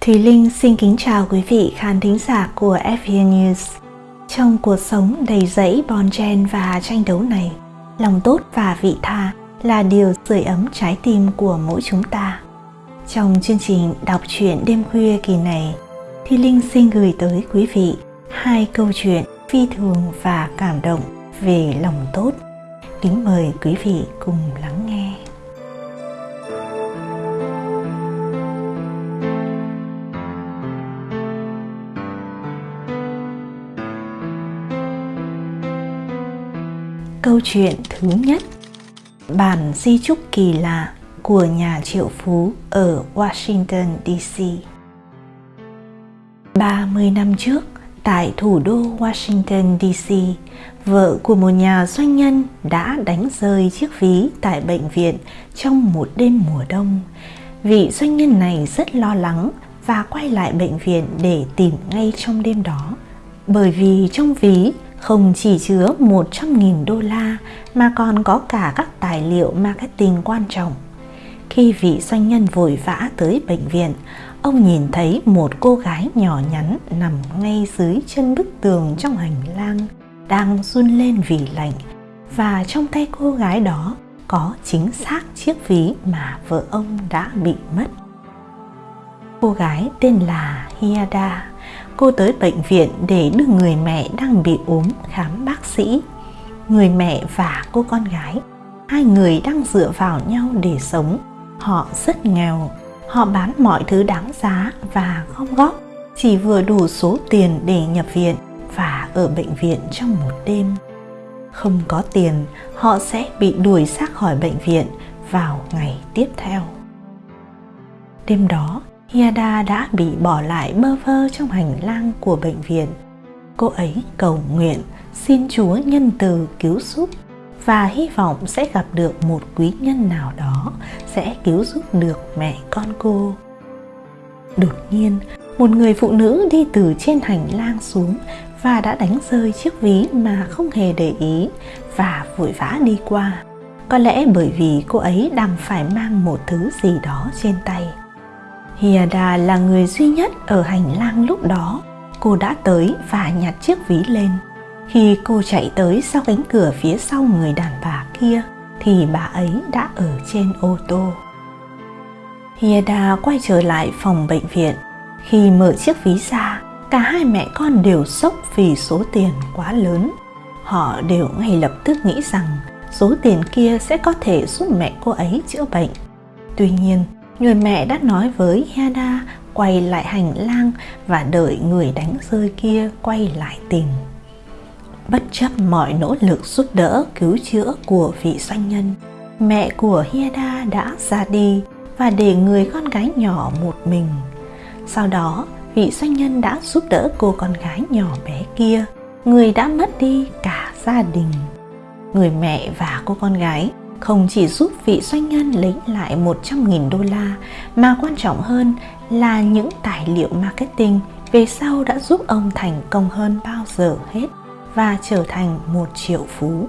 Thùy Linh xin kính chào quý vị khán thính giả của FVN News. Trong cuộc sống đầy rẫy bon chen và tranh đấu này, lòng tốt và vị tha là điều sưởi ấm trái tim của mỗi chúng ta. Trong chương trình đọc truyện đêm khuya kỳ này, Thùy Linh xin gửi tới quý vị hai câu chuyện phi thường và cảm động về lòng tốt. Kính mời quý vị cùng lắng nghe. Câu chuyện thứ nhất Bản di trúc kỳ lạ của nhà triệu phú ở Washington DC 30 năm trước, tại thủ đô Washington DC, vợ của một nhà doanh nhân đã đánh rơi chiếc ví tại bệnh viện trong một đêm mùa đông. Vị doanh nhân này rất lo lắng và quay lại bệnh viện để tìm ngay trong đêm đó. Bởi vì trong ví không chỉ chứa 100.000 đô la mà còn có cả các tài liệu marketing quan trọng. Khi vị doanh nhân vội vã tới bệnh viện, ông nhìn thấy một cô gái nhỏ nhắn nằm ngay dưới chân bức tường trong hành lang, đang run lên vì lạnh và trong tay cô gái đó có chính xác chiếc ví mà vợ ông đã bị mất. Cô gái tên là Hiada cô tới bệnh viện để đưa người mẹ đang bị ốm khám bác sĩ. Người mẹ và cô con gái, hai người đang dựa vào nhau để sống. Họ rất nghèo, họ bán mọi thứ đáng giá và gom góp chỉ vừa đủ số tiền để nhập viện và ở bệnh viện trong một đêm. Không có tiền, họ sẽ bị đuổi ra khỏi bệnh viện vào ngày tiếp theo. Đêm đó, Hiada đã bị bỏ lại bơ vơ trong hành lang của bệnh viện. Cô ấy cầu nguyện xin Chúa nhân từ cứu giúp và hy vọng sẽ gặp được một quý nhân nào đó sẽ cứu giúp được mẹ con cô. Đột nhiên, một người phụ nữ đi từ trên hành lang xuống và đã đánh rơi chiếc ví mà không hề để ý và vội vã đi qua. Có lẽ bởi vì cô ấy đang phải mang một thứ gì đó trên tay. Hiada là người duy nhất ở hành lang lúc đó. Cô đã tới và nhặt chiếc ví lên. Khi cô chạy tới sau cánh cửa phía sau người đàn bà kia thì bà ấy đã ở trên ô tô. Hieda quay trở lại phòng bệnh viện. Khi mở chiếc ví ra, cả hai mẹ con đều sốc vì số tiền quá lớn. Họ đều ngay lập tức nghĩ rằng số tiền kia sẽ có thể giúp mẹ cô ấy chữa bệnh. Tuy nhiên, người mẹ đã nói với Heda quay lại hành lang và đợi người đánh rơi kia quay lại tìm. Bất chấp mọi nỗ lực giúp đỡ cứu chữa của vị doanh nhân, mẹ của Hieda đã ra đi và để người con gái nhỏ một mình. Sau đó, vị doanh nhân đã giúp đỡ cô con gái nhỏ bé kia, người đã mất đi cả gia đình. Người mẹ và cô con gái không chỉ giúp vị doanh nhân lấy lại 100.000 đô la mà quan trọng hơn là những tài liệu marketing về sau đã giúp ông thành công hơn bao giờ hết và trở thành một triệu phú.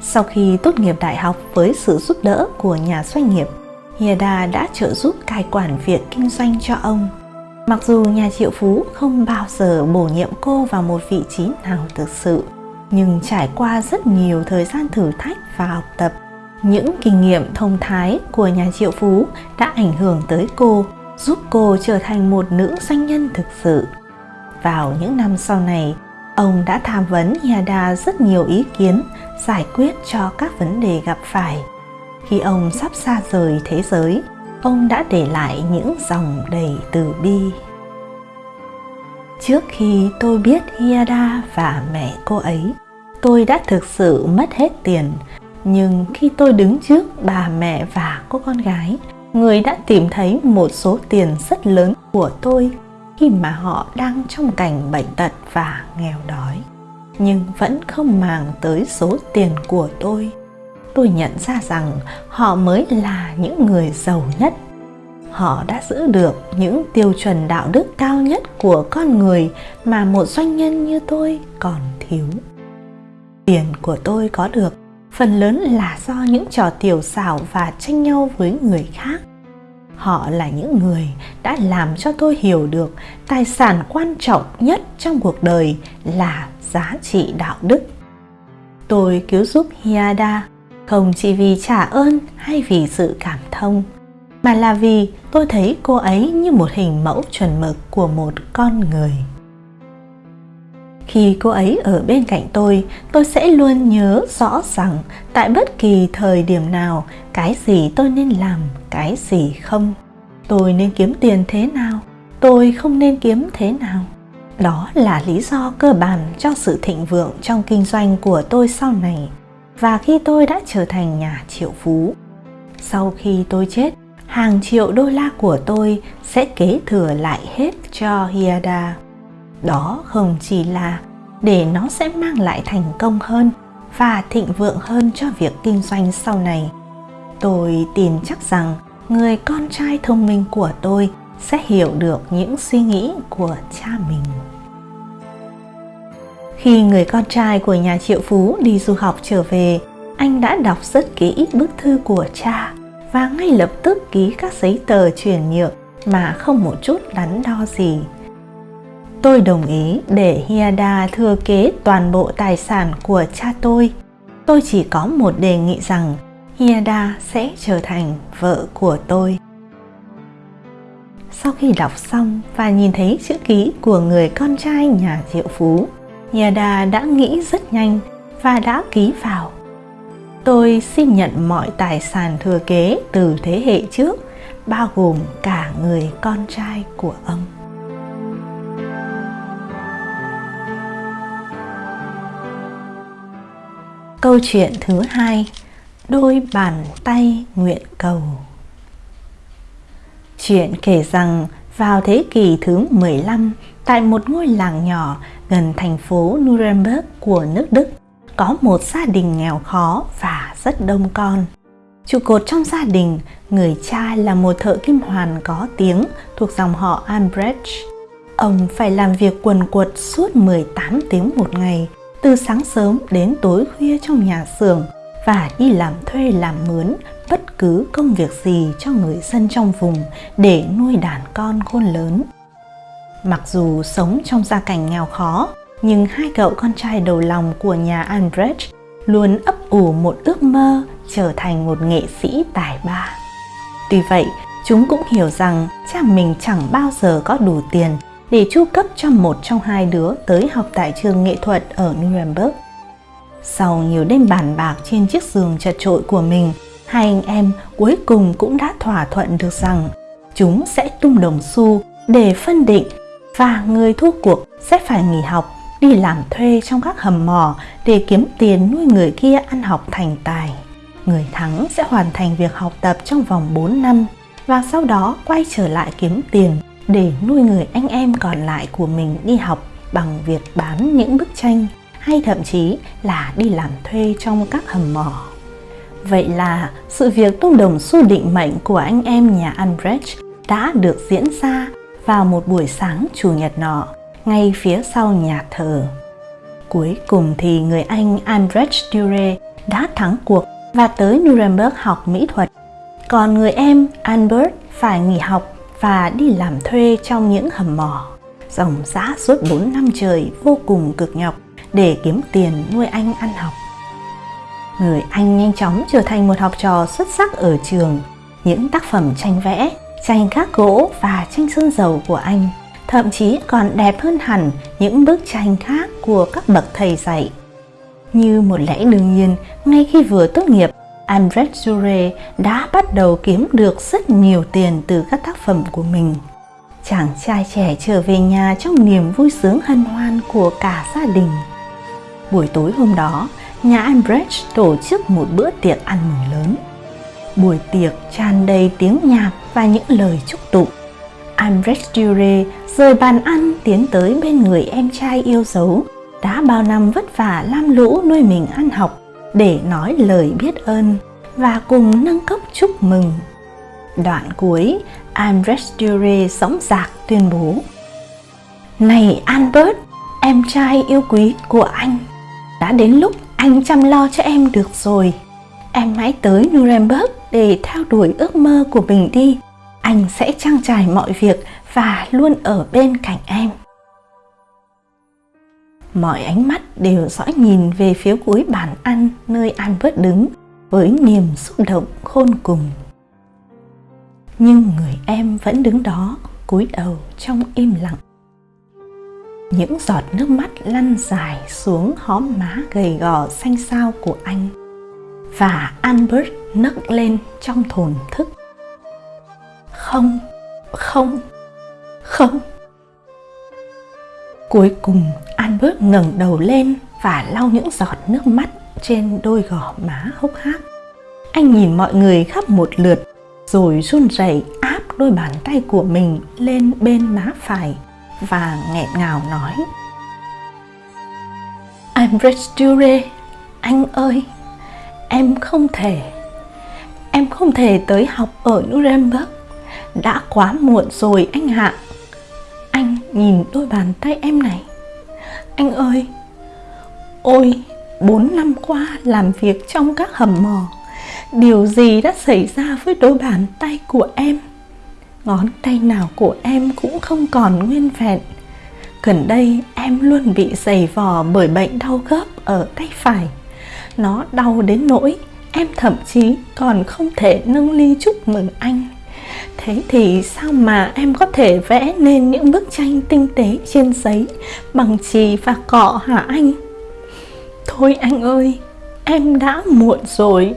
Sau khi tốt nghiệp đại học với sự giúp đỡ của nhà doanh nghiệp, Hieda đã trợ giúp cai quản việc kinh doanh cho ông. Mặc dù nhà triệu phú không bao giờ bổ nhiệm cô vào một vị trí nào thực sự, nhưng trải qua rất nhiều thời gian thử thách và học tập, những kinh nghiệm thông thái của nhà triệu phú đã ảnh hưởng tới cô, giúp cô trở thành một nữ doanh nhân thực sự. Vào những năm sau này, ông đã tham vấn Yada rất nhiều ý kiến giải quyết cho các vấn đề gặp phải. Khi ông sắp xa rời thế giới, ông đã để lại những dòng đầy từ bi. Trước khi tôi biết Yada và mẹ cô ấy tôi đã thực sự mất hết tiền. Nhưng khi tôi đứng trước bà mẹ và cô con gái, người đã tìm thấy một số tiền rất lớn của tôi khi mà họ đang trong cảnh bệnh tật và nghèo đói. Nhưng vẫn không màng tới số tiền của tôi. Tôi nhận ra rằng họ mới là những người giàu nhất. Họ đã giữ được những tiêu chuẩn đạo đức cao nhất của con người mà một doanh nhân như tôi còn thiếu tiền của tôi có được, phần lớn là do những trò tiểu xảo và tranh nhau với người khác. Họ là những người đã làm cho tôi hiểu được tài sản quan trọng nhất trong cuộc đời là giá trị đạo đức. Tôi cứu giúp hiada, không chỉ vì trả ơn hay vì sự cảm thông, mà là vì tôi thấy cô ấy như một hình mẫu chuẩn mực của một con người khi cô ấy ở bên cạnh tôi tôi sẽ luôn nhớ rõ rằng tại bất kỳ thời điểm nào, cái gì tôi nên làm, cái gì không, tôi nên kiếm tiền thế nào, tôi không nên kiếm thế nào. Đó là lý do cơ bản cho sự thịnh vượng trong kinh doanh của tôi sau này và khi tôi đã trở thành nhà triệu phú. Sau khi tôi chết, hàng triệu đô la của tôi sẽ kế thừa lại hết cho hiada đó không chỉ là để nó sẽ mang lại thành công hơn và thịnh vượng hơn cho việc kinh doanh sau này. Tôi tin chắc rằng người con trai thông minh của tôi sẽ hiểu được những suy nghĩ của cha mình. Khi người con trai của nhà triệu phú đi du học trở về, anh đã đọc rất kỹ bức thư của cha và ngay lập tức ký các giấy tờ chuyển nhượng mà không một chút đắn đo gì tôi đồng ý để hiada thừa kế toàn bộ tài sản của cha tôi. Tôi chỉ có một đề nghị rằng hiada sẽ trở thành vợ của tôi. Sau khi đọc xong và nhìn thấy chữ ký của người con trai nhà triệu phú, hiada đã nghĩ rất nhanh và đã ký vào. Tôi xin nhận mọi tài sản thừa kế từ thế hệ trước, bao gồm cả người con trai của ông. Câu chuyện thứ hai Đôi bàn tay nguyện cầu Chuyện kể rằng vào thế kỷ thứ 15 tại một ngôi làng nhỏ gần thành phố Nuremberg của nước Đức có một gia đình nghèo khó và rất đông con. Trụ cột trong gia đình, người cha là một thợ kim hoàn có tiếng thuộc dòng họ Albrecht. Ông phải làm việc quần quật suốt 18 tiếng một ngày từ sáng sớm đến tối khuya trong nhà xưởng và đi làm thuê làm mướn bất cứ công việc gì cho người dân trong vùng để nuôi đàn con khôn lớn. Mặc dù sống trong gia cảnh nghèo khó, nhưng hai cậu con trai đầu lòng của nhà Albrecht luôn ấp ủ một ước mơ trở thành một nghệ sĩ tài ba. Tuy vậy, chúng cũng hiểu rằng cha mình chẳng bao giờ có đủ tiền để chu cấp cho một trong hai đứa tới học tại trường nghệ thuật ở Nuremberg. Sau nhiều đêm bàn bạc trên chiếc giường chật trội của mình, hai anh em cuối cùng cũng đã thỏa thuận được rằng chúng sẽ tung đồng xu để phân định và người thua cuộc sẽ phải nghỉ học đi làm thuê trong các hầm mỏ để kiếm tiền nuôi người kia ăn học thành tài. Người thắng sẽ hoàn thành việc học tập trong vòng 4 năm và sau đó quay trở lại kiếm tiền để nuôi người anh em còn lại của mình đi học bằng việc bán những bức tranh, hay thậm chí là đi làm thuê trong các hầm mỏ. Vậy là sự việc tung đồng xu định mệnh của anh em nhà Albrecht đã được diễn ra vào một buổi sáng chủ nhật nọ, ngay phía sau nhà thờ. Cuối cùng thì người Anh Albrecht Dürer đã thắng cuộc và tới Nuremberg học mỹ thuật. Còn người em Albert phải nghỉ học và đi làm thuê trong những hầm mỏ. Dòng giã suốt 4 năm trời vô cùng cực nhọc để kiếm tiền nuôi anh ăn học. Người Anh nhanh chóng trở thành một học trò xuất sắc ở trường. Những tác phẩm tranh vẽ, tranh khắc gỗ và tranh sơn dầu của anh thậm chí còn đẹp hơn hẳn những bức tranh khác của các bậc thầy dạy. Như một lẽ đương nhiên, ngay khi vừa tốt nghiệp, Albrecht Jure đã bắt đầu kiếm được rất nhiều tiền từ các tác phẩm của mình. Chàng trai trẻ trở về nhà trong niềm vui sướng hân hoan của cả gia đình. Buổi tối hôm đó, nhà Ambridge tổ chức một bữa tiệc ăn mừng lớn. Buổi tiệc tràn đầy tiếng nhạc và những lời chúc tụng. Ambridge Jure rời bàn ăn tiến tới bên người em trai yêu dấu đã bao năm vất vả lam lũ nuôi mình ăn học để nói lời biết ơn và cùng nâng cốc chúc mừng. Đoạn cuối, Andres Dure sóng giạc tuyên bố Này Albert, em trai yêu quý của anh, đã đến lúc anh chăm lo cho em được rồi. Em hãy tới Nuremberg để theo đuổi ước mơ của mình đi anh sẽ trang trải mọi việc và luôn ở bên cạnh em mọi ánh mắt đều dõi nhìn về phía cuối bàn ăn nơi Albert đứng với niềm xúc động khôn cùng. Nhưng người em vẫn đứng đó, cúi đầu trong im lặng. Những giọt nước mắt lăn dài xuống hóm má gầy gò xanh xao của anh. Và Albert nấc lên trong thồn thức. Không, không, không. Cuối cùng Albert ngẩng đầu lên và lau những giọt nước mắt trên đôi gò má hốc hác. Anh nhìn mọi người khắp một lượt rồi run rẩy áp đôi bàn tay của mình lên bên má phải và nghẹn ngào nói I'm Dure, anh ơi, em không thể, em không thể tới học ở Nuremberg. Đã quá muộn rồi anh hạ. Anh nhìn đôi bàn tay em này. Anh ơi, ôi, bốn năm qua làm việc trong các hầm mỏ, điều gì đã xảy ra với đôi bàn tay của em? Ngón tay nào của em cũng không còn nguyên vẹn. Gần đây em luôn bị dày vò bởi bệnh đau khớp ở tay phải. Nó đau đến nỗi em thậm chí còn không thể nâng ly chúc mừng anh. Thế thì sao mà em có thể vẽ nên những bức tranh tinh tế trên giấy bằng chì và cọ hả anh? Thôi anh ơi, em đã muộn rồi.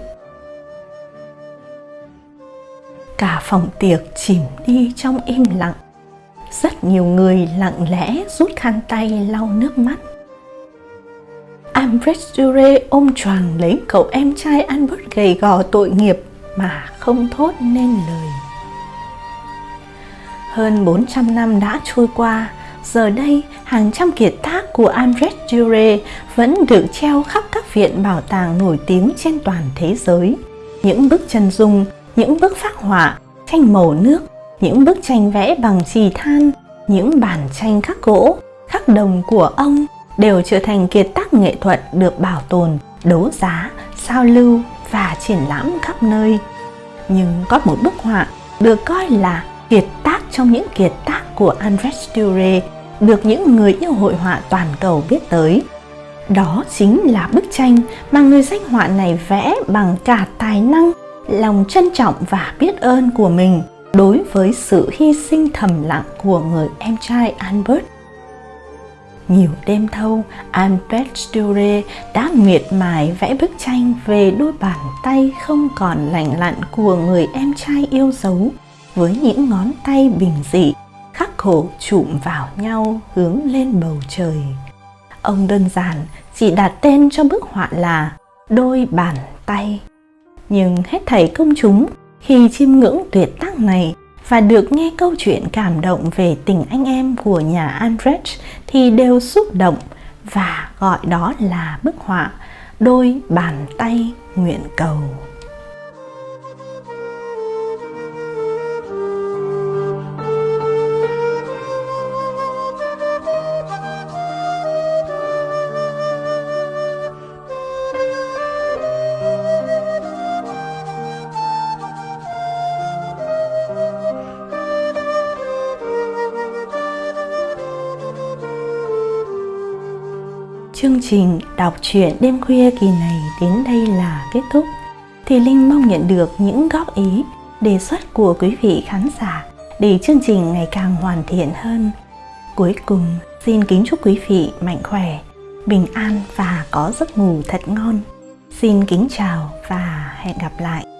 Cả phòng tiệc chìm đi trong im lặng. Rất nhiều người lặng lẽ rút khăn tay lau nước mắt. Albert Dure ôm choàng lấy cậu em trai Albert gầy gò tội nghiệp mà không thốt nên lời. Hơn 400 năm đã trôi qua, giờ đây hàng trăm kiệt tác của André Dure vẫn được treo khắp các viện bảo tàng nổi tiếng trên toàn thế giới. Những bức chân dung, những bức phác họa, tranh màu nước, những bức tranh vẽ bằng chì than, những bản tranh khắc gỗ, khắc đồng của ông đều trở thành kiệt tác nghệ thuật được bảo tồn, đấu giá, sao lưu và triển lãm khắp nơi. Nhưng có một bức họa được coi là kiệt tác trong những kiệt tác của Andres Dürer được những người yêu hội họa toàn cầu biết tới. Đó chính là bức tranh mà người danh họa này vẽ bằng cả tài năng, lòng trân trọng và biết ơn của mình đối với sự hy sinh thầm lặng của người em trai Albert. Nhiều đêm thâu, Albert Dürer đã miệt mài vẽ bức tranh về đôi bàn tay không còn lành lặn của người em trai yêu dấu với những ngón tay bình dị, khắc khổ chụm vào nhau hướng lên bầu trời. Ông đơn giản chỉ đặt tên cho bức họa là đôi bàn tay. Nhưng hết thảy công chúng khi chiêm ngưỡng tuyệt tác này và được nghe câu chuyện cảm động về tình anh em của nhà Andrzej thì đều xúc động và gọi đó là bức họa đôi bàn tay nguyện cầu. Chương trình đọc truyện đêm khuya kỳ này đến đây là kết thúc. Thì Linh mong nhận được những góp ý, đề xuất của quý vị khán giả để chương trình ngày càng hoàn thiện hơn. Cuối cùng, xin kính chúc quý vị mạnh khỏe, bình an và có giấc ngủ thật ngon. Xin kính chào và hẹn gặp lại.